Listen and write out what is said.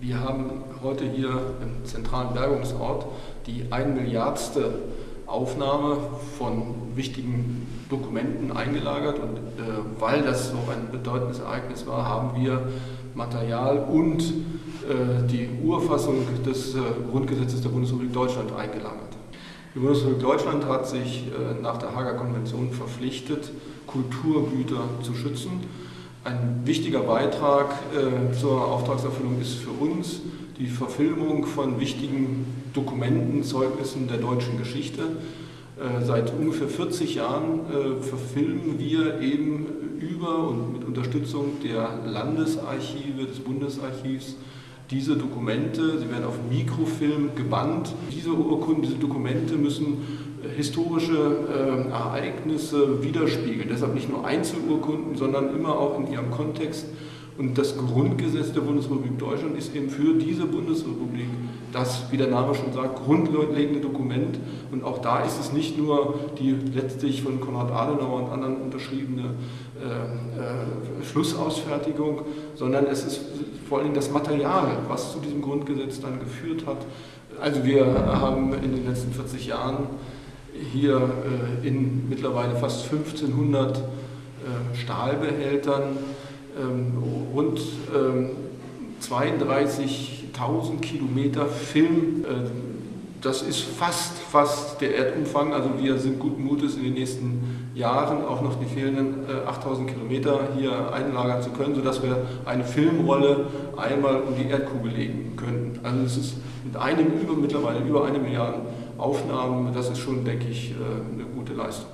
Wir haben heute hier im zentralen Bergungsort die ein Milliardste Aufnahme von wichtigen Dokumenten eingelagert und äh, weil das so ein bedeutendes Ereignis war, haben wir Material und äh, die Urfassung des äh, Grundgesetzes der Bundesrepublik Deutschland eingelagert. Die Bundesrepublik Deutschland hat sich äh, nach der Hager Konvention verpflichtet, Kulturgüter zu schützen ein wichtiger Beitrag äh, zur Auftragserfüllung ist für uns die Verfilmung von wichtigen Dokumenten, Zeugnissen der deutschen Geschichte. Äh, seit ungefähr 40 Jahren äh, verfilmen wir eben über und mit Unterstützung der Landesarchive, des Bundesarchivs, diese Dokumente, sie werden auf Mikrofilm gebannt. Diese Urkunden, diese Dokumente müssen historische äh, Ereignisse widerspiegeln. Deshalb nicht nur Einzelurkunden, sondern immer auch in ihrem Kontext. Und das Grundgesetz der Bundesrepublik Deutschland ist eben für diese Bundesrepublik das, wie der Name schon sagt, grundlegende Dokument. Und auch da ist es nicht nur die letztlich von Konrad Adenauer und anderen unterschriebene äh, äh, Schlussausfertigung, sondern es ist vor allem das Material, was zu diesem Grundgesetz dann geführt hat. Also wir haben in den letzten 40 Jahren hier äh, in mittlerweile fast 1500 äh, Stahlbehältern ähm, rund 32.000 ähm, Kilometer Film. Äh, das ist fast, fast der Erdumfang. Also wir sind guten Mutes in den nächsten Jahren auch noch die fehlenden 8000 Kilometer hier einlagern zu können, sodass wir eine Filmrolle einmal um die Erdkugel legen könnten. Also es ist mit einem über, mittlerweile über eine Milliarde Aufnahmen, das ist schon, denke ich, äh, eine gute Leistung.